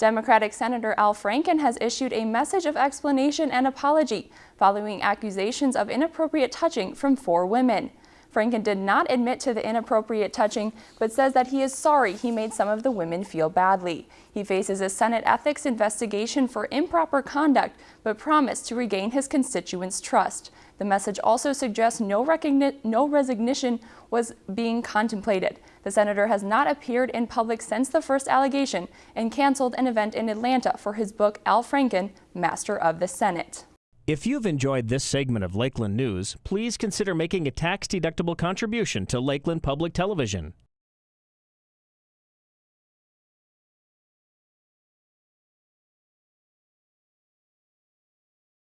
Democratic Senator Al Franken has issued a message of explanation and apology following accusations of inappropriate touching from four women. Franken did not admit to the inappropriate touching, but says that he is sorry he made some of the women feel badly. He faces a Senate ethics investigation for improper conduct, but promised to regain his constituents' trust. The message also suggests no, no resignation was being contemplated. The senator has not appeared in public since the first allegation and canceled an event in Atlanta for his book Al Franken, Master of the Senate. If you've enjoyed this segment of Lakeland News, please consider making a tax-deductible contribution to Lakeland Public Television.